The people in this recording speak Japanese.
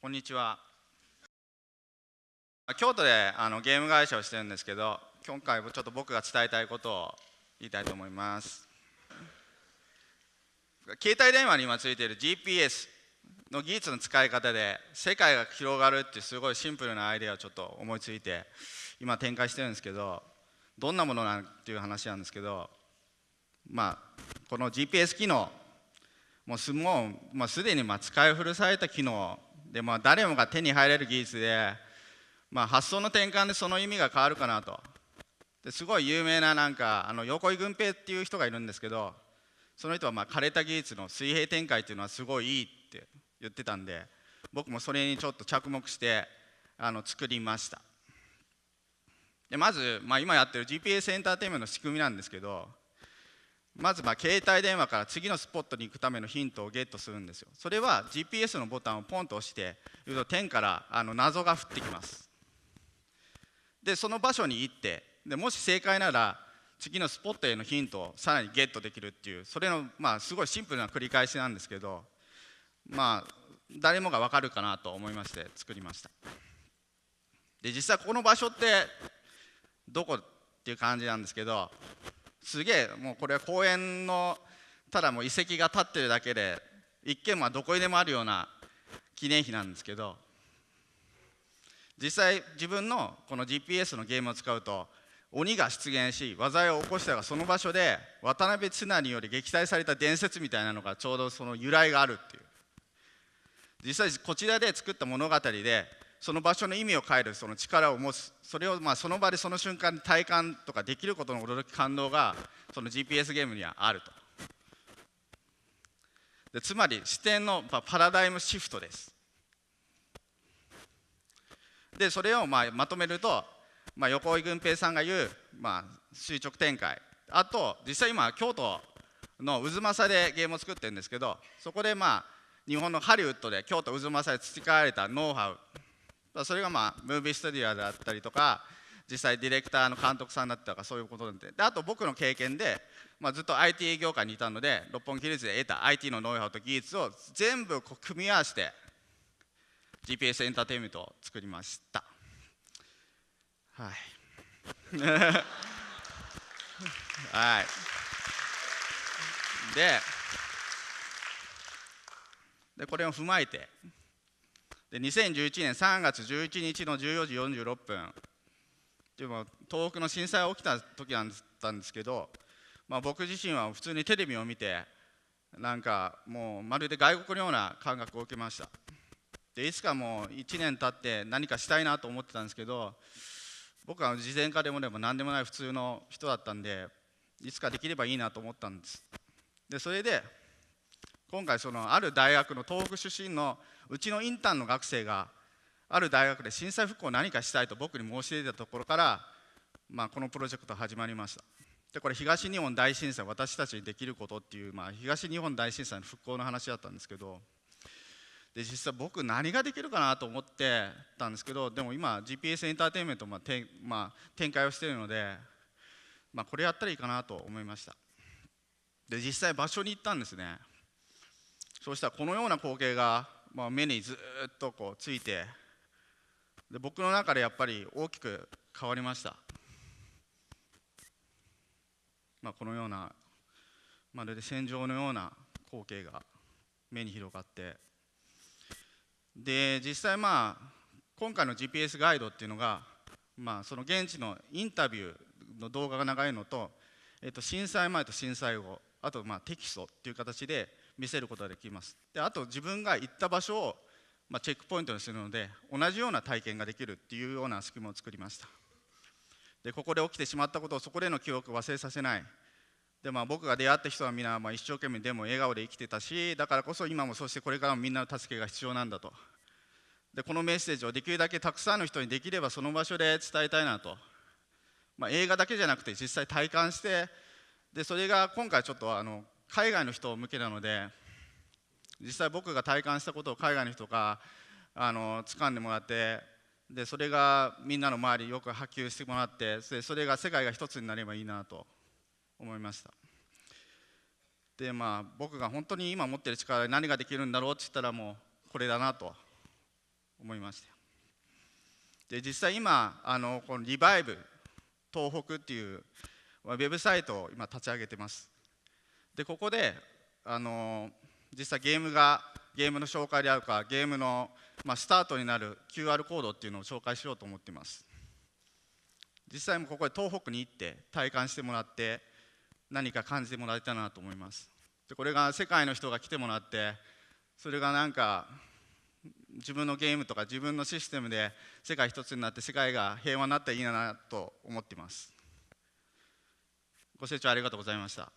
こんにちは。京都であのゲーム会社をしてるんですけど今回ちょっと僕が伝えたいことを言いたいと思います。携帯電話に今ついている GPS の技術の使い方で世界が広がるってすごいシンプルなアイデアをちょっと思いついて今展開してるんですけどどんなものなんていう話なんですけどまあこの GPS 機能もうすもう、まあ、すでにまあ使い古された機能で、まあ、誰もが手に入れる技術で、まあ、発想の転換でその意味が変わるかなと。ですごい有名ななんかあの横井軍平っていう人がいるんですけどその人はまあ枯れた技術の水平展開っていうのはすごいいいって言ってたんで僕もそれにちょっと着目してあの作りました。でまず、まあ、今やってる GPS エンターテインメントの仕組みなんですけどまずまあ携帯電話から次のスポットに行くためのヒントをゲットするんですよ。それは GPS のボタンをポンと押して言うと天からあの謎が降ってきます。でその場所に行ってでもし正解なら次のスポットへのヒントをさらにゲットできるっていうそれのまあすごいシンプルな繰り返しなんですけどまあ誰もが分かるかなと思いまして作りました。で実際この場所ってどこっていう感じなんですけどすげえもうこれは公園のただもう遺跡が立ってるだけで一見はどこにでもあるような記念碑なんですけど実際自分のこの GPS のゲームを使うと鬼が出現し災いを起こしたがその場所で渡辺綱により撃退された伝説みたいなのがちょうどその由来があるっていう。実際こちらで作った物語でその場所の意味を変えるその力を持つそれをまあその場でその瞬間に体感とかできることの驚き感動がその GPS ゲームにはあると。でつまり視点のパラダイムシフトです。でそれをまあまとめると、まあ、横井軍平さんが言う、まあ、垂直展開。あと実際今京都の渦政でゲームを作ってるんですけどそこでまあ日本のハリウッドで京都渦政で培われたノウハウ。それがまあムービースタディアであったりとか実際ディレクターの監督さんだったとかそういうことなんで。であと僕の経験で、まあ、ずっと IT 業界にいたので六本木ヒルズで得た IT のノウハウと技術を全部こう組み合わせて GPS エンターテインメントを作りました。はい。はい。ででこれを踏まえてで2011年3月11日の14時46分。でも東北の震災が起きた時だったんですけど、まあ、僕自身は普通にテレビを見てなんかもうまるで外国のような感覚を受けました。でいつかもう1年経って何かしたいなと思ってたんですけど僕は事前化でもでも何でもない普通の人だったんでいつかできればいいなと思ったんです。でそれで今回そのある大学の東北出身のうちのインターンの学生がある大学で震災復興を何かしたいと僕に申し出たところから、まあ、このプロジェクト始まりました。でこれ東日本大震災私たちにできることっていう、まあ、東日本大震災の復興の話だったんですけどで実際僕何ができるかなと思ってたんですけどでも今 GPS エンターテインメントまあてまあ、展開をしているので、まあ、これやったらいいかなと思いました。で実際場所に行ったんですね。そうしたらこのような光景が、まあ、目にずっとこうついてで僕の中でやっぱり大きく変わりました、まあ、このようなまるで戦場のような光景が目に広がってで実際まあ今回の GPS ガイドっていうのが、まあ、その現地のインタビューの動画が長いのと、えっと、震災前と震災後あとまあテキストっていう形で見せることができます。であと自分が行った場所をまあチェックポイントにするので同じような体験ができるっていうような仕組みを作りました。でここで起きてしまったことをそこでの記憶を忘れさせない。でまあ、僕が出会った人は皆まあ一生懸命でも笑顔で生きてたしだからこそ今もそしてこれからもみんなの助けが必要なんだと。でこのメッセージをできるだけたくさんの人にできればその場所で伝えたいなと、まあ、映画だけじゃなくて実際体感してでそれが今回ちょっとあの海外の人向けなので実際僕が体感したことを海外の人があの掴んでもらってでそれがみんなの周りよく波及してもらってでそれが世界が一つになればいいなと思いました。でまあ僕が本当に今持ってる力で何ができるんだろうって言ったらもうこれだなと思いました。で実際今あのこのリバイブ東北っていうウェブサイトを今立ち上げてます。でここであの実際ゲームがゲームの紹介であるかゲームの、まあ、スタートになる QR コードっていうのを紹介しようと思っています。実際もここで東北に行って体感してもらって何か感じてもらえたらなと思います。でこれが世界の人が来てもらってそれがなんか自分のゲームとか自分のシステムで世界一つになって世界が平和になったらいいなと思っています。ご清聴ありがとうございました。